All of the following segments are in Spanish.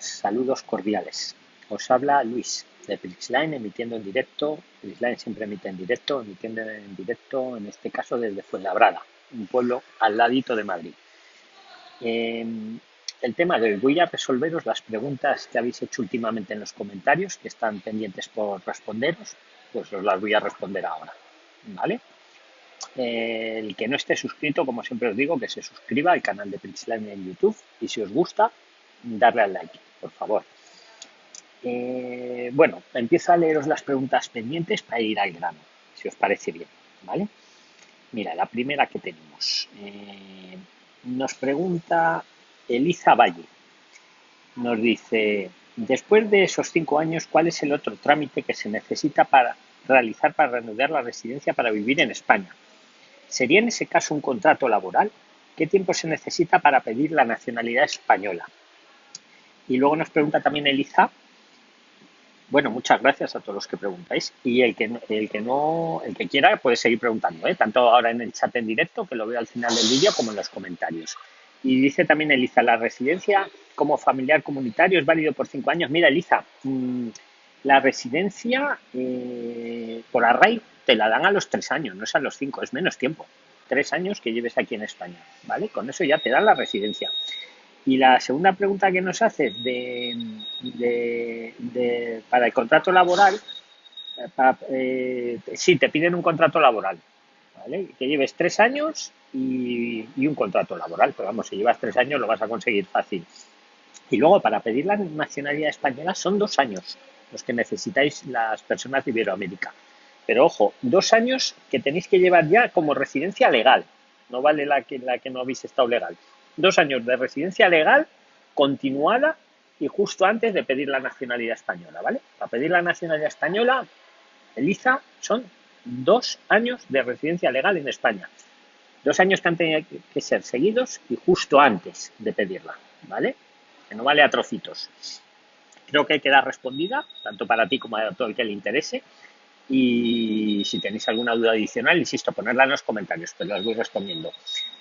Saludos cordiales. Os habla Luis de Prixline emitiendo en directo. Prixline siempre emite en directo, emitiendo en directo, en este caso desde Fuenlabrada, un pueblo al ladito de Madrid. Em, el tema de hoy, voy a resolveros las preguntas que habéis hecho últimamente en los comentarios, que están pendientes por responderos, pues os las voy a responder ahora. ¿Vale? el que no esté suscrito, como siempre os digo, que se suscriba al canal de Prixline en YouTube y si os gusta, darle al like, por favor. Eh, bueno, empiezo a leeros las preguntas pendientes para ir al grano, si os parece bien, ¿vale? Mira, la primera que tenemos. Eh, nos pregunta Eliza Valle. Nos dice, después de esos cinco años, ¿cuál es el otro trámite que se necesita para realizar para reanudar la residencia para vivir en España? ¿Sería en ese caso un contrato laboral? ¿Qué tiempo se necesita para pedir la nacionalidad española? Y luego nos pregunta también Eliza. Bueno, muchas gracias a todos los que preguntáis. Y el que, el que no, el que quiera puede seguir preguntando, ¿eh? tanto ahora en el chat en directo, que lo veo al final del vídeo, como en los comentarios. Y dice también Eliza, la residencia como familiar comunitario es válido por cinco años. Mira, Eliza, mm, la residencia eh, por array te la dan a los tres años, no es a los cinco, es menos tiempo. Tres años que lleves aquí en España, ¿vale? Con eso ya te dan la residencia. Y la segunda pregunta que nos hace de, para el contrato laboral, eh, sí, te piden un contrato laboral, ¿vale? Que lleves tres años y, un contrato laboral, pero vamos, si llevas tres años lo vas a conseguir fácil. Y luego para pedir la nacionalidad española son dos años los que necesitáis las personas de Iberoamérica. Pero ojo, dos años que tenéis que llevar ya como residencia legal, no vale la que, la que no habéis estado legal dos años de residencia legal continuada y justo antes de pedir la nacionalidad española, ¿vale? Para pedir la nacionalidad española, Eliza, son dos años de residencia legal en España. Dos años que han tenido que ser seguidos y justo antes de pedirla, ¿vale? Que no vale a trocitos. Creo que queda respondida, tanto para ti como para todo el que le interese. Y si tenéis alguna duda adicional, insisto, ponerla en los comentarios, que las voy respondiendo.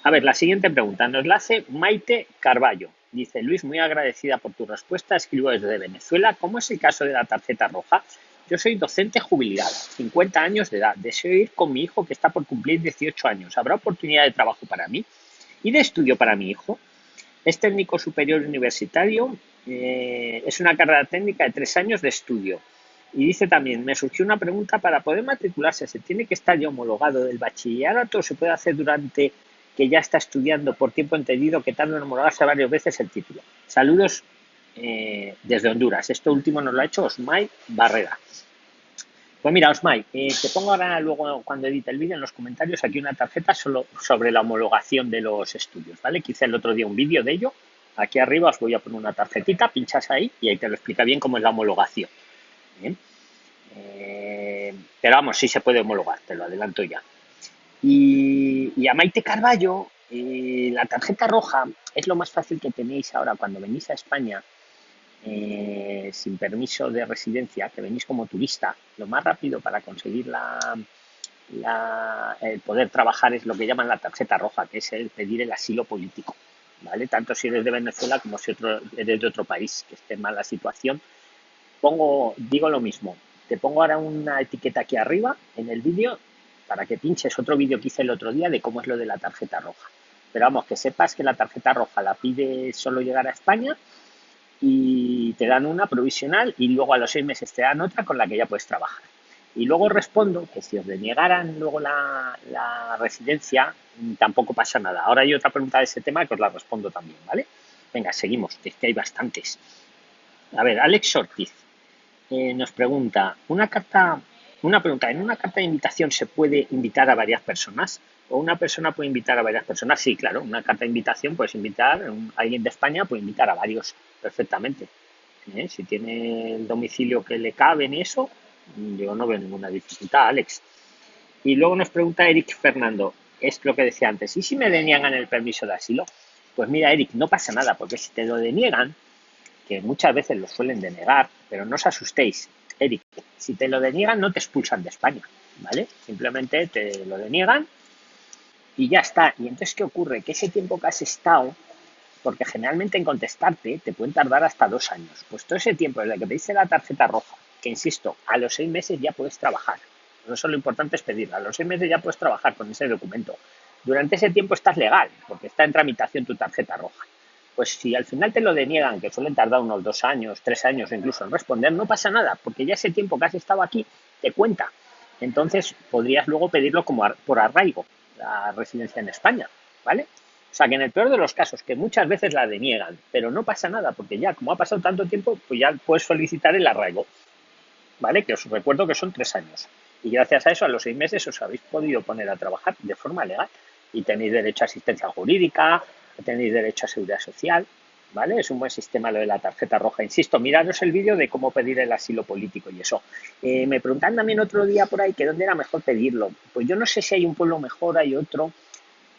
A ver, la siguiente pregunta nos la hace Maite Carballo. Dice, Luis, muy agradecida por tu respuesta. Escribo desde Venezuela. ¿Cómo es el caso de la tarjeta roja? Yo soy docente jubilada, 50 años de edad. Deseo ir con mi hijo que está por cumplir 18 años. ¿Habrá oportunidad de trabajo para mí? ¿Y de estudio para mi hijo? Es técnico superior universitario. Eh, es una carrera técnica de tres años de estudio. Y dice también, me surgió una pregunta, para poder matricularse, ¿se tiene que estar ya homologado del bachillerato o se puede hacer durante que ya está estudiando por tiempo entendido que tarda en homologarse varias veces el título? Saludos eh, desde Honduras. Esto último nos lo ha hecho Osmay Barrera. Pues mira, Osmay, eh, te pongo ahora luego cuando edite el vídeo en los comentarios aquí una tarjeta solo sobre la homologación de los estudios, ¿vale? Que hice el otro día un vídeo de ello. Aquí arriba os voy a poner una tarjetita, pinchas ahí y ahí te lo explica bien cómo es la homologación. Eh, pero vamos, sí se puede homologar, te lo adelanto ya. Y, a Maite Carballo, eh, la tarjeta roja es lo más fácil que tenéis ahora cuando venís a España eh, sin permiso de residencia, que venís como turista. Lo más rápido para conseguir la, el poder trabajar es lo que llaman la tarjeta roja, que es el pedir el asilo político. ¿vale? Tanto si eres de Venezuela como si otro, eres de otro país que esté en mala situación. Pongo, digo lo mismo, te pongo ahora una etiqueta aquí arriba en el vídeo para que pinches otro vídeo que hice el otro día de cómo es lo de la tarjeta roja. Pero vamos, que sepas que la tarjeta roja la pide solo llegar a España y te dan una provisional y luego a los seis meses te dan otra con la que ya puedes trabajar. Y luego respondo que si os deniegaran luego la, la residencia, tampoco pasa nada. Ahora hay otra pregunta de ese tema que os la respondo también, ¿vale? Venga, seguimos, es que hay bastantes. A ver, Alex Ortiz eh, nos pregunta, una carta, una pregunta, ¿en una carta de invitación se puede invitar a varias personas? ¿O una persona puede invitar a varias personas? Sí, claro, una carta de invitación puedes invitar, a alguien de España puede invitar a varios perfectamente. ¿Eh? Si tiene el domicilio que le cabe en eso, yo no veo ninguna dificultad, Alex. Y luego nos pregunta Eric Fernando, es lo que decía antes, ¿y si me deniegan el permiso de asilo? Pues mira, Eric, no pasa nada, porque si te lo deniegan, que muchas veces lo suelen denegar, pero no os asustéis, si te lo deniegan no te expulsan de España, ¿vale? Simplemente te lo deniegan y ya está. Y entonces, ¿qué ocurre? Que ese tiempo que has estado porque generalmente en contestarte te pueden tardar hasta dos años. Pues todo ese tiempo desde que pediste la tarjeta roja, que insisto, a los seis meses ya puedes trabajar. No solo lo importante es pedirla, a los seis meses ya puedes trabajar con ese documento. Durante ese tiempo estás legal, porque está en tramitación tu tarjeta roja. Pues si al final te lo deniegan, que suelen tardar unos dos años, tres años incluso en responder, no pasa nada, porque ya ese tiempo que has estado aquí te cuenta. Entonces podrías luego pedirlo como por arraigo, la residencia en España, ¿vale? O sea que en el peor de los casos, que muchas veces la deniegan, pero no pasa nada, porque ya como ha pasado tanto tiempo, pues ya puedes solicitar el arraigo, ¿vale? Que os recuerdo que son tres años. Y gracias a eso, a los seis meses os habéis podido poner a trabajar de forma legal y tenéis derecho a asistencia jurídica, tenéis derecho a seguridad social, ¿vale? Es un buen sistema lo de la tarjeta roja. Insisto, miraros el vídeo de cómo pedir el asilo político y eso. Eh, me preguntan también otro día por ahí que dónde era mejor pedirlo. Pues yo no sé si hay un pueblo mejor, hay otro.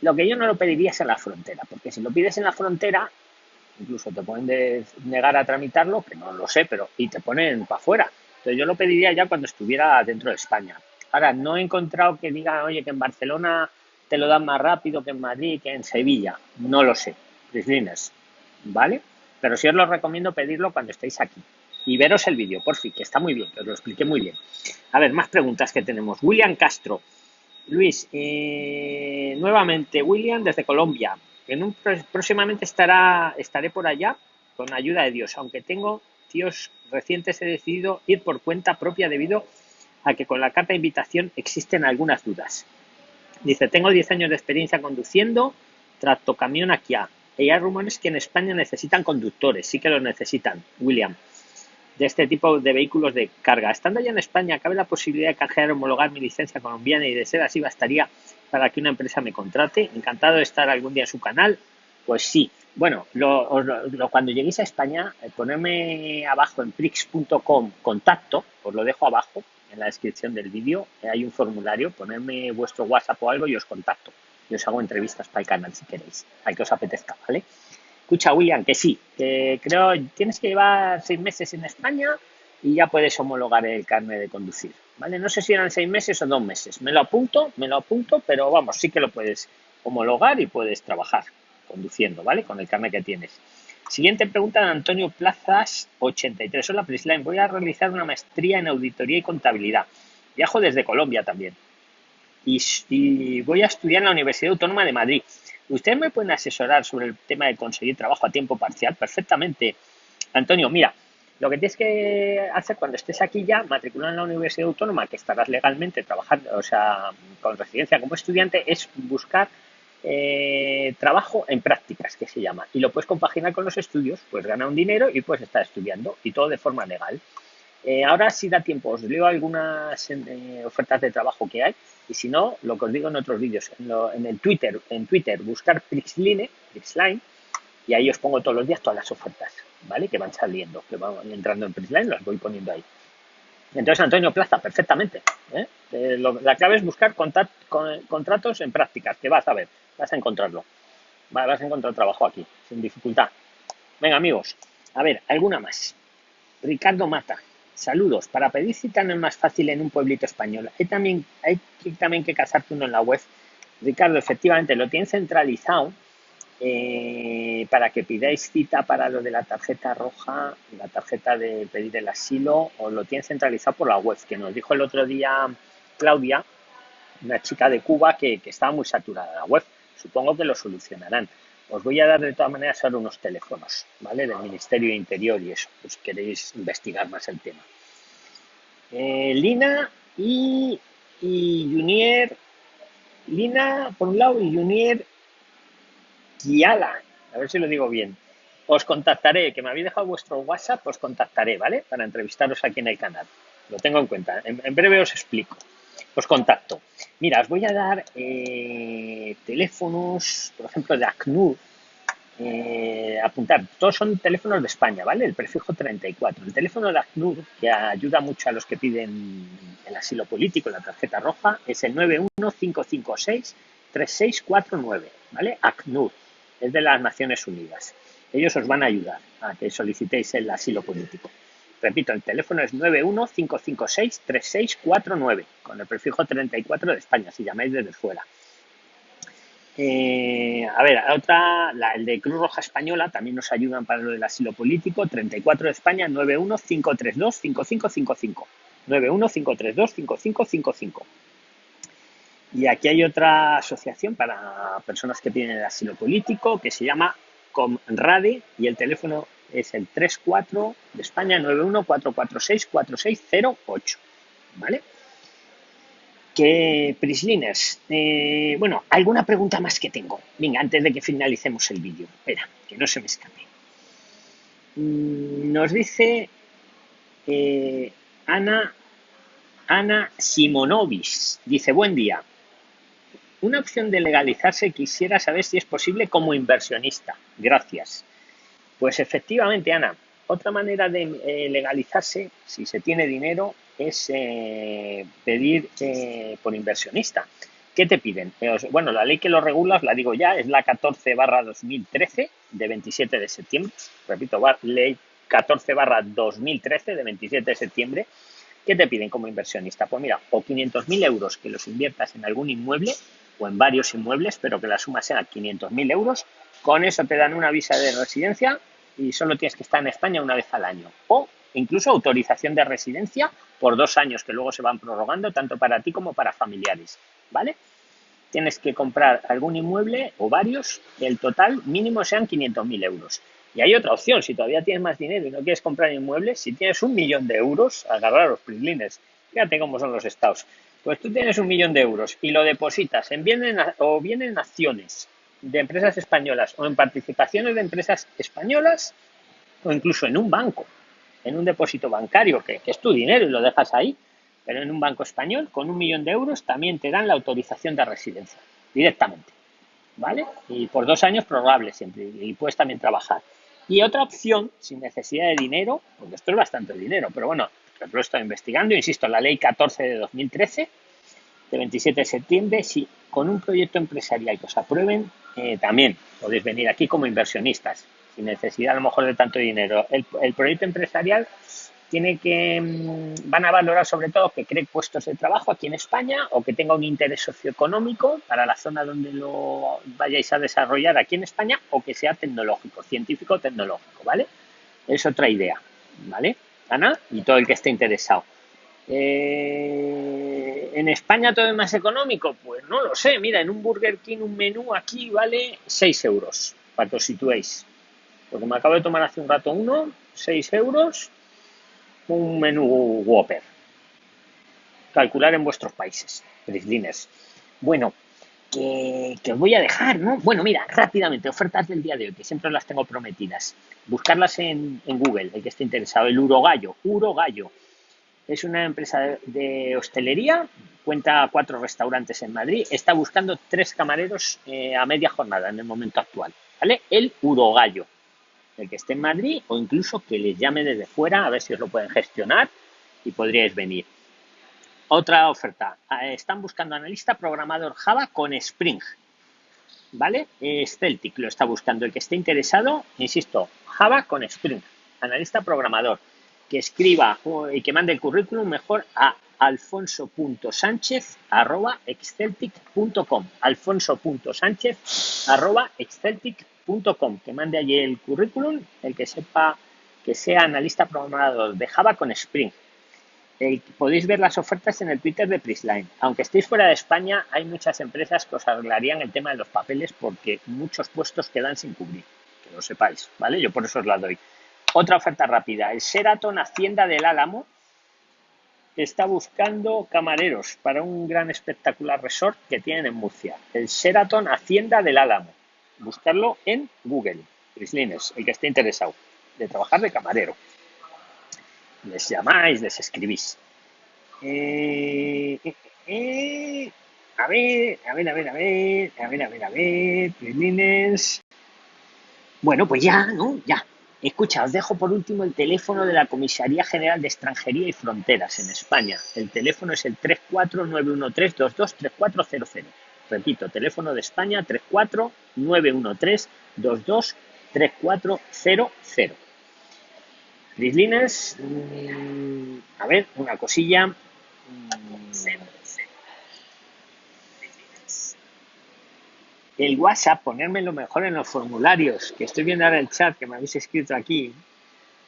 Lo que yo no lo pediría es en la frontera, porque si lo pides en la frontera, incluso te pueden negar a tramitarlo, que no lo sé, pero y te ponen para afuera. Entonces yo lo pediría ya cuando estuviera dentro de España. Ahora, no he encontrado que diga, oye, que en Barcelona te lo dan más rápido que en Madrid, que en Sevilla. No lo sé. Prislines, ¿vale? Pero sí os lo recomiendo pedirlo cuando estéis aquí. Y veros el vídeo, por fin, que está muy bien, que os lo expliqué muy bien. A ver, más preguntas que tenemos. William Castro. Luis, eh, nuevamente, William desde Colombia. En un, próximamente estará, estaré por allá con ayuda de Dios, aunque tengo tíos recientes he decidido ir por cuenta propia debido a que con la carta de invitación existen algunas dudas. Dice, tengo 10 años de experiencia conduciendo tractocamión aquí a. Y hay rumores que en España necesitan conductores, sí que los necesitan, William, de este tipo de vehículos de carga. Estando ya en España, ¿cabe la posibilidad de canjear homologar mi licencia colombiana y de ser así bastaría para que una empresa me contrate? Encantado de estar algún día en su canal. Pues sí. Bueno, cuando lleguéis a España, eh, ponerme abajo en prix.com contacto, os lo dejo abajo, en la descripción del vídeo eh, hay un formulario, ponerme vuestro WhatsApp o algo y os contacto. Y os hago entrevistas para el canal si queréis, al que os apetezca, ¿vale? Escucha, William, que sí, que creo tienes que llevar seis meses en España y ya puedes homologar el carnet de conducir, ¿vale? No sé si eran seis meses o dos meses. Me lo apunto, me lo apunto, pero vamos, sí que lo puedes homologar y puedes trabajar conduciendo, ¿vale? Con el carnet que tienes. Siguiente pregunta de Antonio Plazas, 83. Hola, Prisline. Voy a realizar una maestría en auditoría y contabilidad. Viajo desde Colombia también. Y, voy a estudiar en la Universidad Autónoma de Madrid. ¿Ustedes me pueden asesorar sobre el tema de conseguir trabajo a tiempo parcial? Perfectamente. Antonio, mira, lo que tienes que hacer cuando estés aquí ya, matricular en la Universidad Autónoma, que estarás legalmente trabajando, o sea, con residencia como estudiante, es buscar eh, trabajo en prácticas, que se llama, y lo puedes compaginar con los estudios, pues ganar un dinero y puedes estar estudiando, y todo de forma legal. Eh, ahora si da tiempo, os leo algunas eh, ofertas de trabajo que hay, y si no, lo que os digo en otros vídeos, en, el Twitter, en Twitter, buscar Prixline, Prixline, y ahí os pongo todos los días todas las ofertas, ¿vale? Que van saliendo, que van entrando en Prixline, las voy poniendo ahí. Entonces, Antonio Plaza, perfectamente. la clave es buscar contratos en prácticas, que vas a ver vas a encontrarlo. Vas a encontrar trabajo aquí, sin dificultad. Venga, amigos, a ver, alguna más. Ricardo Mata, saludos. Para pedir cita no es más fácil en un pueblito español. Hay también, hay también que casarte uno en la web. Ricardo, efectivamente, lo tienen centralizado eh, para que pidáis cita para lo de la tarjeta roja, la tarjeta de pedir el asilo, o lo tienen centralizado por la web, que nos dijo el otro día Claudia, una chica de Cuba, que, que estaba muy saturada la web. Supongo que lo solucionarán. Os voy a dar de todas maneras ahora unos teléfonos, ¿vale? Del Ministerio de Interior y eso, pues queréis investigar más el tema. Eh, Lina y, y Junier, Lina por un lado y Junier Kiala, a ver si lo digo bien. Os contactaré, que me habéis dejado vuestro WhatsApp, os contactaré, ¿vale? Para entrevistaros aquí en el canal. Lo tengo en cuenta. en breve os explico os contacto. Mira, os voy a dar eh, teléfonos, por ejemplo, de ACNUR. Eh, apuntar, todos son teléfonos de España, ¿vale? El prefijo 34. El teléfono de ACNUR, que ayuda mucho a los que piden el asilo político, la tarjeta roja, es el 91556-3649, ¿vale? ACNUR, es de las Naciones Unidas. Ellos os van a ayudar a que solicitéis el asilo político. Repito, el teléfono es 915563649, con el prefijo 34 de España, si llamáis desde fuera. Eh, a ver, otra, la, el de Cruz Roja Española también nos ayudan para lo del asilo político. 34 de España, 91532-5555. 91532-5555. Y aquí hay otra asociación para personas que tienen el asilo político que se llama Comrade y el teléfono es el 34 de España 914464608. ¿Vale? Que Prisliners, eh, bueno, alguna pregunta más que tengo. Venga, antes de que finalicemos el vídeo. Espera, que no se me escape. Mm, nos dice eh, Ana, Ana Simonovis. Dice, buen día. Una opción de legalizarse quisiera saber si es posible como inversionista. Gracias. Pues efectivamente, Ana, otra manera de eh, legalizarse, si se tiene dinero, es eh, pedir eh, por inversionista. ¿Qué te piden? bueno, la ley que lo regula, la digo ya, es la 14 barra 2013 de 27 de septiembre. Repito, ley 14 barra 2013 de 27 de septiembre. ¿Qué te piden como inversionista? Pues mira, o 500.000 euros que los inviertas en algún inmueble o en varios inmuebles, pero que la suma sea 500.000 euros. Con eso te dan una visa de residencia y solo tienes que estar en España una vez al año. O incluso autorización de residencia por dos años que luego se van prorrogando tanto para ti como para familiares, ¿vale? Tienes que comprar algún inmueble o varios, el total mínimo sean 500.000 euros. Y hay otra opción, si todavía tienes más dinero y no quieres comprar inmuebles, si tienes un millón de euros, agarrar los prislines, fíjate cómo son los estados. Pues tú tienes un millón de euros y lo depositas en bien o bien en acciones de empresas españolas o en participaciones de empresas españolas o incluso en un banco en un depósito bancario, que, es tu dinero y lo dejas ahí, pero en un banco español, con un millón de euros, también te dan la autorización de residencia, directamente. ¿Vale? Y por dos años prorrogable siempre, y puedes también trabajar. Y otra opción, sin necesidad de dinero, porque esto es bastante dinero, pero bueno, lo estoy investigando, insisto, la ley 14 de 2013, de 27 de septiembre, si con un proyecto empresarial que os aprueben, eh, también podéis venir aquí como inversionistas sin necesidad a lo mejor de tanto dinero. El, proyecto empresarial tiene que, mm, van a valorar sobre todo que cree puestos de trabajo aquí en España o que tenga un interés socioeconómico para la zona donde lo vayáis a desarrollar aquí en España o que sea tecnológico, científico tecnológico, ¿vale? Es otra idea, ¿vale? Ana y todo el que esté interesado. Eh, ¿En España todo es más económico? Pues no lo sé. Mira, en un Burger King un menú aquí vale 6 euros, para que os situéis. Porque me acabo de tomar hace un rato uno, 6 euros, un menú Whopper. Calcular en vuestros países, Prislines. Bueno, que, os voy a dejar, ¿no? Bueno, mira, rápidamente, ofertas del día de hoy, que siempre las tengo prometidas. Buscarlas en, Google, el que esté interesado. El Urogallo, Urogallo. Es una empresa de, hostelería, cuenta cuatro restaurantes en Madrid, está buscando tres camareros eh, a media jornada en el momento actual. ¿Vale? El Urogallo el que esté en Madrid o incluso que les llame desde fuera a ver si os lo pueden gestionar y podríais venir. Otra oferta. Eh, están buscando analista programador Java con Spring. ¿Vale? Es Celtic lo está buscando. El que esté interesado, insisto, Java con Spring. Analista programador. Que escriba y que mande el currículum mejor a alfonso.sánchez.exceltic.com alfonso.sánchez.exceltic.com que mande allí el currículum, el que sepa que sea analista programador de Java con Spring. podéis ver las ofertas en el Twitter de Prisline. Aunque estéis fuera de España, hay muchas empresas que os arreglarían el tema de los papeles porque muchos puestos quedan sin cubrir. Que lo sepáis, ¿vale? Yo por eso os la doy. Otra oferta rápida. El Sheraton Hacienda del Álamo está buscando camareros para un gran espectacular resort que tienen en Murcia. El Sheraton Hacienda del Álamo buscarlo en Google, Prislines, el que esté interesado, de trabajar de camarero. Les llamáis, les escribís. Eh, eh, eh, a ver, a ver, a ver, a ver, a ver, a ver, a ver. Bueno, pues ya, ¿no? Ya. Escucha, os dejo por último el teléfono de la Comisaría General de Extranjería y Fronteras en España. El teléfono es el 34913223400. Repito, teléfono de España 34 913 22 3400. Prislines, a ver, una cosilla. El WhatsApp, ponérmelo mejor en los formularios, que estoy viendo ahora el chat que me habéis escrito aquí.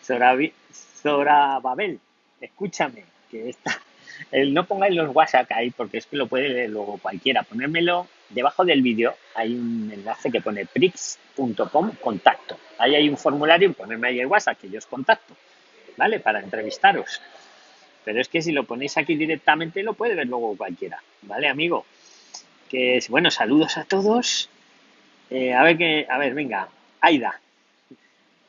Zora, Babel, escúchame, que está. El no pongáis los WhatsApp ahí porque es que lo puede leer luego cualquiera. Ponérmelo debajo del vídeo, hay un enlace que pone prix.com contacto. Ahí hay un formulario, ponerme ahí el WhatsApp que yo os contacto, ¿vale? Para entrevistaros. Pero es que si lo ponéis aquí directamente lo puede ver luego cualquiera, ¿vale, amigo? Que bueno, saludos a todos. Eh, a ver que, a ver, venga, Aida.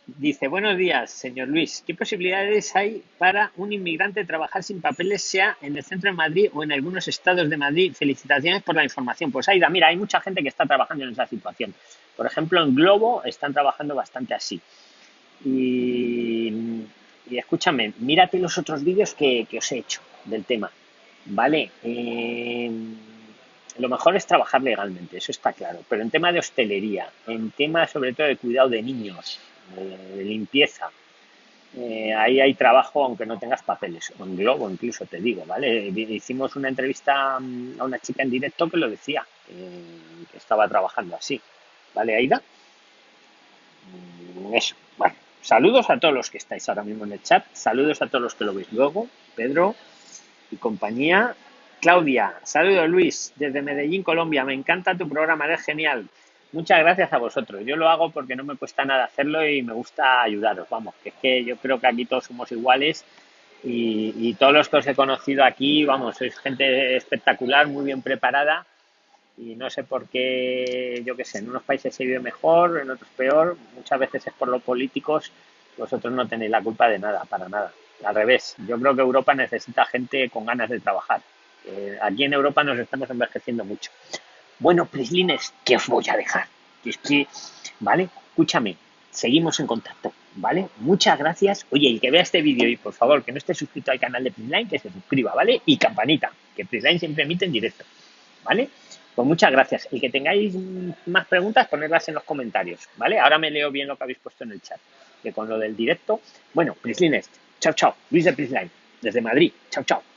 Dice, buenos días, señor Luis. ¿Qué posibilidades hay para un inmigrante trabajar sin papeles, sea en el centro de Madrid o en algunos estados de Madrid? Felicitaciones por la información. Pues Aida, mira, hay mucha gente que está trabajando en esa situación. Por ejemplo, en Globo están trabajando bastante así. Y y escúchame, mírate los otros vídeos que, os he hecho del tema, ¿vale? Eh, lo mejor es trabajar legalmente, eso está claro, pero en tema de hostelería, en tema sobre todo de cuidado de niños, de, limpieza, eh, ahí hay trabajo aunque no tengas papeles, o en Globo incluso te digo, ¿vale? Hicimos una entrevista mm, a una chica en directo que lo decía, que estaba trabajando así, ¿vale, Aida? Mm, eso, bueno. Saludos a todos los que estáis ahora mismo en el chat, saludos a todos los que lo veis luego, Pedro y compañía. Claudia, saludos Luis, desde Medellín, Colombia, me encanta tu programa, eres genial. Muchas gracias a vosotros. Yo lo hago porque no me cuesta nada hacerlo y me gusta ayudaros. Vamos, es que yo creo que aquí todos somos iguales y, y todos los que os he conocido aquí, vamos, sois gente espectacular, muy bien preparada y no sé por qué, yo qué sé, en unos países se vive mejor, en otros peor, muchas veces es por los políticos, vosotros no tenéis la culpa de nada, para nada. Al revés, yo creo que Europa necesita gente con ganas de trabajar. Aquí en Europa nos estamos envejeciendo mucho. Bueno, Prislines, ¿qué os voy a dejar? Es que, ¿vale? Escúchame, seguimos en contacto, ¿vale? Muchas gracias. Oye, el que vea este vídeo y por favor que no esté suscrito al canal de Prisline, que se suscriba, ¿vale? Y campanita, que Prisline siempre emite en directo, ¿vale? Pues muchas gracias. Y que tengáis más preguntas, ponedlas en los comentarios, ¿vale? Ahora me leo bien lo que habéis puesto en el chat. Que con lo del directo. Bueno, Prislines, chao, chao. Luis de Prisline, desde Madrid. Chao, chao.